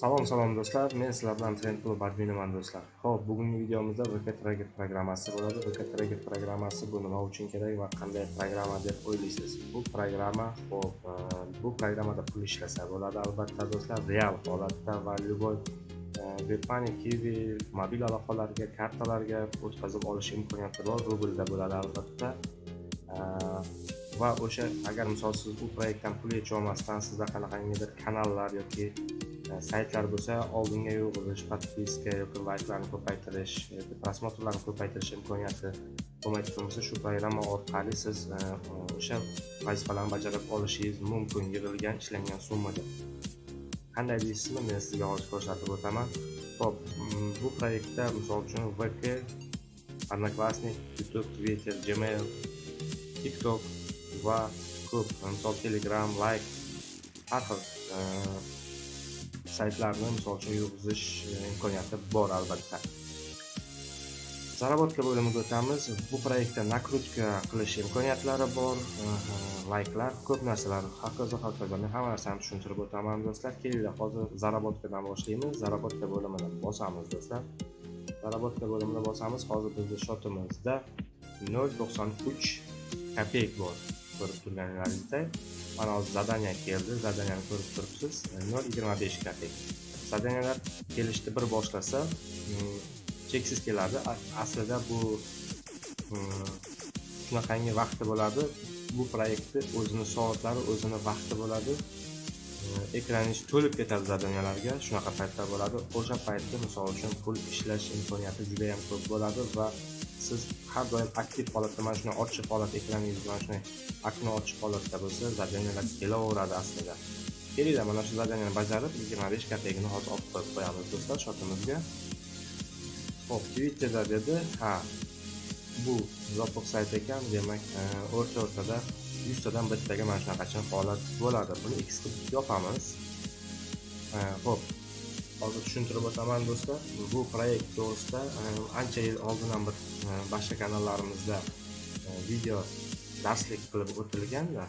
Salom salom do'stlar, men sizlar bilan Trend Club adminiman do'stlar. Xo'p, bugungi videomizda VK Tracker programmasi bo'ladi. VK Tracker programmasi bu nima uchun kerak va qanday programma deb o'ylaysiz? Bu programma, xo'p, e, bu programmada pul ishlasa bo'ladi albatta do'stlar, real holatda va любой Webpani, Kiwi, mobil aloqalarga, kartalarga o'tkazib olish imkoniyati bor, rublda bo'ladi albatta. E, va o'sha agar misol siz bu proyektdan pul yecha olmasdan sizda qanaqangidir kanallar yoki saytlar bo'lsa oldinga yo'g'rilish подписка yoki layklarni ko'paytirish yoki просмотрlarni ko'paytirish imkoniyati bo'lmaydigan bo'lsa shu programma orqali siz e, o'sha vazifalarni bajarib olishingiz mumkin yig'ilgan ishlangan summaga. Qanday deysizmi? Men sizga hozir ko'rsatib o'taman. Ho'p mm, bu proyektda misol uchun vk одноклассник youtube twitter gmail tiktok va ko'p misol telegram like har xil e, saytlarni misol uchun yurgizish e, imkoniyati bor albatta. Заработка bo'limiga o'tamiz. Bu proyektda nakrutka qilish imkoniyatlari bor. Layklar ko'p narsalar. Hokazo hokazo men hamma narsani tushuntirib o'taman do'stlar. Kelinglar hozir zaработкаdan boshlaymiz. Zaработка bo'limini bosamiz do'stlar. Zaработка bo'limini bosamiz. Hozir bizni shotimizda nol to'qson uch kopeyk bor. Ko'rib turganlaringizdek mana hozir zadaniya keldi. Zadaniyani ko'rib turibsiz. Nol yigirma besh kopeyk zadaniyalar kelishni bir boshlasa mm, cheksiz keladi. Aslida bu mm, shunaqangi vaqti bo'ladi. Bu proyektni o'zini soatlari o'zini vaqti bo'ladi. Mm, Ekraningiz to'lib ketadi zadaniyalarga shunaqa paytlar bo'ladi. O'sha paytda misol uchun pul ishlash imkoniyati juda yam ko'p bo'ladi va siz har doim aktiv holatda mana shunday ochiq holat ekraningiz mana shunday okno ochiq holatda bo'lsa zadaniyalar kelaveradi aslida. Kelinglar mana shu zadaniyani bajarib yigirma besh kopeykani hozir olib qo'yib qo'yamiz do'stlar shotimizga. Ho'p twitterda dedi ha bu yopiq sayt ekan demak e, o'rta o'rtada yuztadan bittaga mana shunaqacha holat bo'ladi. Buni x qilib yopamiz e, ho'p hozir tushuntirib o'taman do'stlar. Bu proyekt to'g'risida e, ancha yil oldin ham bir e, boshqa kanallarimizda e, video darslik qilib o'tilganda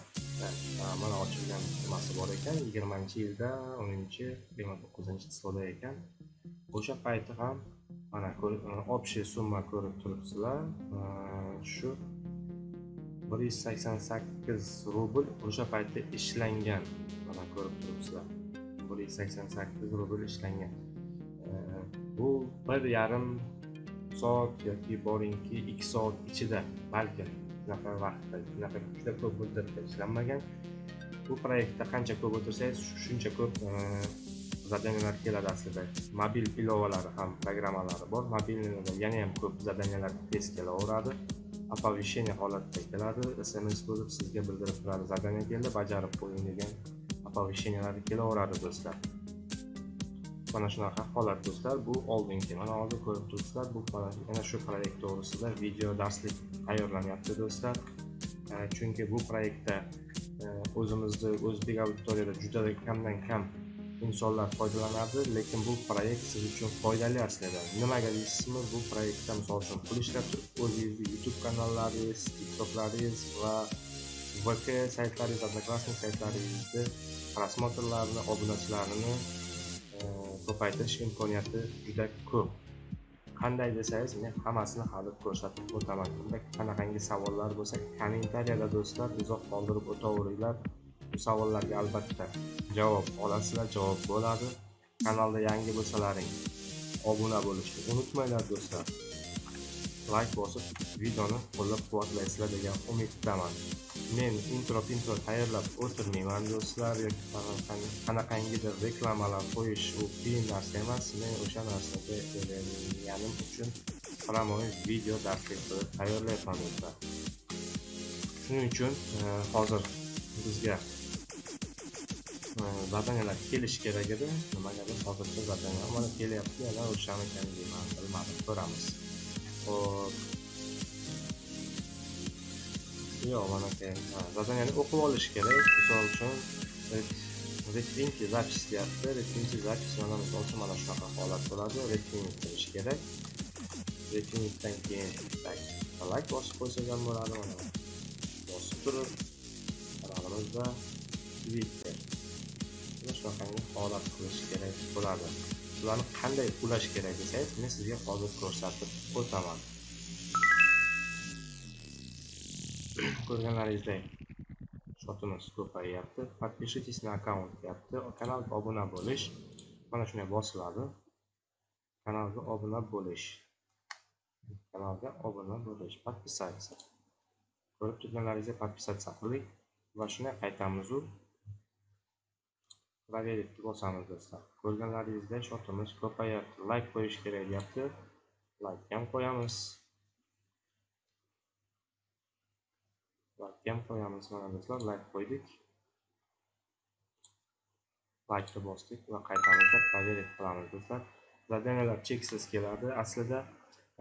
mana ochilgan nimasi bor ekan. Yigirmanchi yilda o'ninchi yigirma to'qqizinchi числоda ekan. O'sha payti ham mana общий summa ko'rib turibsizlar. Shu bir yuz sakson sakkiz rubl o'sha paytda ishlangan mana ko'rib turibsizlar. Bir yuz sakson sakkiz rubl ishlangan bu bir yarim soat yoki boringki ikki soat ichida balki shunaqa vaqtda shunaqa juda ko'p muddatda ishlanmagan. Bu proyektda qancha ko'p o'tirsangiz shuncha ko'p zadaniyalar keladi aslida. Mobil ilovalari ham programmalari bor. Mobilnida yana ham ko'p zadaniyalar tez kelaveradi. Оповещение holatda keladi. Sms bo'lib sizga bildirib turadi. Zadaniya keldi bajarib qo'ying degan оповещениялар kelaveradi do'stlar. Mana shunaqa holat do'stlar. Bu oldingi mana hozir ko'rib turibsizlar. Bu yana shu proyekt to'g'risida video darslik tayyorlanyapti do'stlar. E, chunki bu proyektda e, o'zimizni o'zbek auditoriyada juda kamdan kam insonlar foydalanadi lekin bu proyekt siz uchun foydali aslida. Nimaga deysizmi? Bu proyektda misol uchun pul ishlab turib o'zingizni youtube kanallaringiz tiktoklaringiz va vk saytlariz одноклассник saytlaringizni просмотрlarini obunachilarini e, ko'paytirish imkoniyati juda ko'p. Qanday desangiz men hammasini hali ko'rsatib o'taman. Unda qanaqangi savollar bo'lsa kommentariyada do'stlar izoh qoldirib o'taveringlar bu savollarga albatta javob olasizlar javob bo'ladi. Kanalda yangi bo'lsalaring obuna bo'lishni unutmanglar do'stlar. Layk bosib videoni qo'llab quvvatlaysizlar degan umiddaman. Men intro intro tayyorlab o'tirmayman do'stlar yoki qanaqangidir reklamalar qo'yish u qiyin narsa emas men o'sha narsaga o'rganganim uchun прямой video darslik qilib tayyorlayapman do'stlar shuning uchun e, hozir bizga e, zadaniyalar kelishi kerak edi. Nimagadir hozircha zadaniya mana kelyapti yana o'shamikan deyman bilmadim ko'ramiz. Ho'p yo'q mana zadaniyani o'qib olish kerak misol uchun retinki zapis deyapti retinki zapis mana misol uchun mana shunaqa holat bo'ladi retvink qilish kerak. Retvinkdan keyin like bosib qo'ysak ham bo'ladi mana bosib turib kanalimizda twitter shunaqangi holat qilish kerak bo'ladi. Ularni qanday ulash kerak desangiz men sizga hozir ko'rsatib o'taman. Ko'rganlaringizdek shotimiz ko'payyapti подпишитесь на аккаунт deyapti kanalga obuna bo'lish mana shunday bosiladi kanalga obuna bo'lish kanalga obuna bo'lish подписаться. Ko'rib turganlaringizdek подписаться qildik va shunday qaytamizu проверить bosamiz do'stlar ko'rganlaringizdek shotimiz ko'payyapti layk qo'yish kerak deyapti layk ham qo'yamiz layk ham qo'yamiz mana do'stlar layk qo'ydik. Like'ni bosdik va qaytamizda проверить qilamiz do'stlar. Zadaniyalar cheksiz keladi. Aslida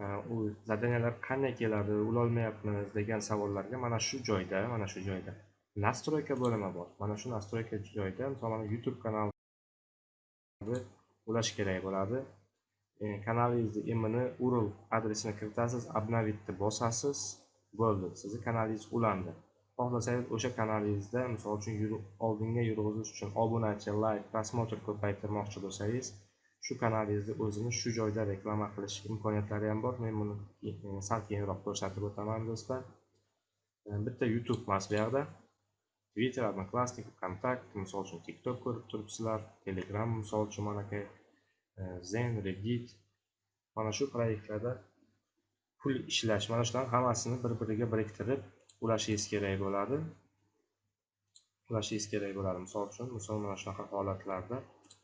e, u zadaniyalar qanday keladi ulolmayapmiz degan savollarga mana shu joyda mana shu joyda настройка bo'limi bor. Mana shu настройка joyida masalan youtube kanalni ulash kerak bo'ladi. E, kanalingizni imini url adresini kiritasiz обновitni bosasiz bo'ldi. Sizni kanalingiz ulandi. Xohlasangiz o'sha kanalingizda misol uchun oldinga yurg'izish uchun obunachi like просмотр ko'paytirmoqchi bo'lsangiz shu kanalingizni o'zini shu joyda reklama qilish imkoniyatlari ham bor. Men buni e, sal keyinroq ko'rsatib o'taman do'stlar. E, bitta youtube emas bu yoqda. Twitter одноклассник vkontakte misol uchun tiktok ko'rib turibsizlar telegram misol uchun manaka e, zen reddit. Mana shu proyektlarda pul ishlash mana shularni hammasini bir biriga biriktirib ulashingiz kerak bo'ladi. Ulashingiz kerak bo'ladi. Misol uchun misol mana shunaqa holatlarda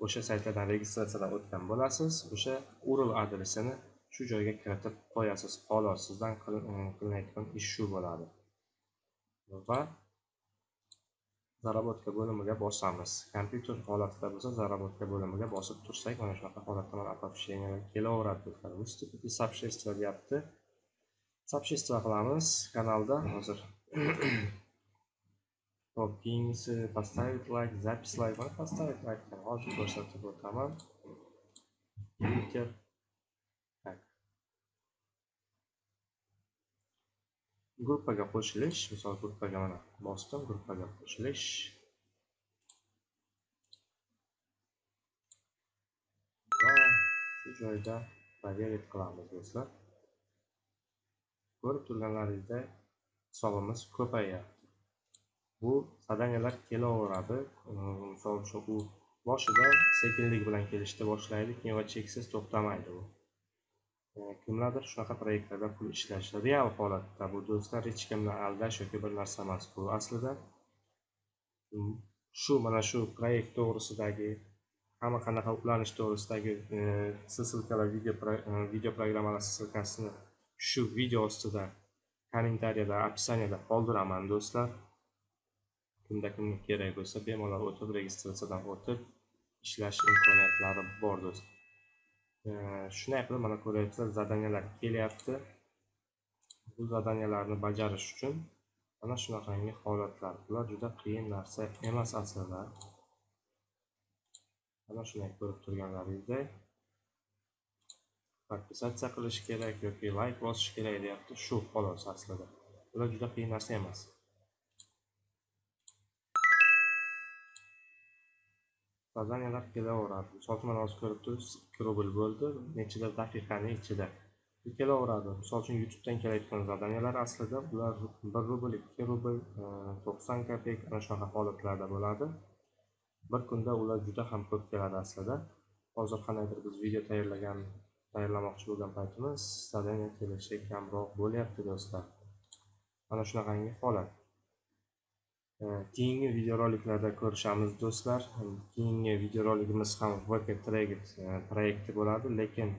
o'sha saytlardan registratsiyadan o'tgan bo'lasiz. O'sha url adresini shu joyga kiritib qo'yasiz. Xolos sizdan qilinayotgan ish shu bo'ladi. Va zarobotka bo'limiga bosamiz. Kompyuter holatida bo'lsa zarobotka bo'limiga bosib tursak mana shunaqa holatda mana оповещение kelaveradi. Выступить сообщество deyapti сообщество qilamiz kanalda hozir hop keyingisi поставить лайк запись лайк mana поставить лайк hozir ko'rsatib o'taman twitter так. Gruppaga qo'shilish misol gruppaga mana bosdim gruppaga qo'shilish va shu joyda проверить qilamiz do'stlar ko'rib-turganlaringizda hisobimiz ko'payyapti bu zadaniyalar kelaveradi. Misol uchun u boshida sekinlik bilan kelishni boshlaydi keyin va cheksiz to'xtamaydi u. Kimlardir shunaqa proyektlarda pul ishlash real holatda bu do'stlar hech kimni aldash yoki bir narsa emas. Bu aslida shu mana shu proyekt to'g'risidagi hamma qanaqa ulanish to'g'risidagi e, video video programmalar ссылкасini shu video ostida kommentariyada описаниеda qoldiraman do'stlar. Kimda kimga kerak bo'lsa bemalol o'tib registratsiyadan o'tib ishlash imkoniyatlari bor do'stlar shunday qilib mana ko'ryapsizlar zadaniyalar kelyapti. Bu zadaniyalarni bajarish uchun mana shunaqangi holatlar bular juda qiyin narsa emas aslida. Mana shunday ko'rib turganlaringizdek. Подписаться qilish kerak yoki layk bosish kerak deyapti. Shu xolos aslida. Bular juda qiyin narsa emas. Zadaniyalar kelaveradi misol uchun mana hozir ko'rib turibsiz ikki rubl bo'ldi. Nechidir daqiqani ichida. Kelaveradi. Misol uchun youtubedan kelayotgan zadaniyalar aslida bular bir rubl ikki rubl e, to'qson kopeyk ana shunaqa holatlarda bo'ladi. Bir kunda ular juda ham ko'p keladi aslida. Hozir qandaydir biz video tayyorlagan tayyorlamoqchi bo'lgan paytimiz stadion kelishi kamroq bo'lyapti do'stlar. Mana shunaqangi holat. E, keyingi videoroliklarda ko'rishamiz do'stlar. Keyingi videoroligimiz ham vk trade proyekti bo'ladi lekin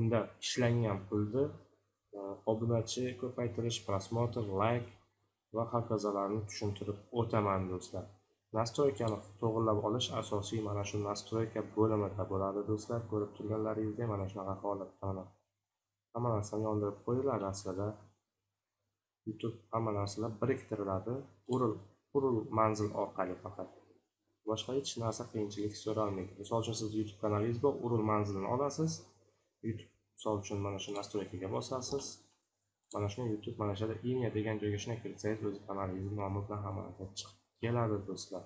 unda ishlangan pulni e, obunachi ko'paytirish просмотр layk va hokazolarni tushuntirib o'taman do'stlar. Nastroykani to'g'irlab olish asosiy mana shu nastroyka bo'limida bo'ladi. Do'stlar ko'rib turganlaringizdek mana shunaqa holatda mana hamma narsani yondirib qo'yiladi aslida. Youtube hamma narsalar biriktiriladi. Url url manzil orqali faqat. Boshqa hech narsa qiyinchilik so'ralmaydi. Misol uchun siz youtube kanalingiz bor url manzilini olasiz. Youtube misol uchun mana shu nastroykaga bosasiz. Mana shuni youtube mana shu yerda imya degan joyga shunday kiritsangiz o'z kanalingizni nomi bilan hamma narsa chiqib keladi do'stlar.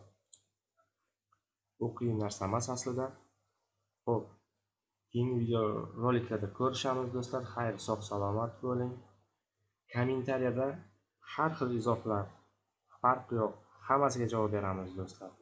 Bu qiyin narsa emas aslida. Ho'p keyingi videoroliklarda ko'rishamiz do'stlar. Xayr sog' salomat bo'ling. Kommentariyada har xil izohlar farqi yo'q. Hammasiga javob beramiz do'stlar.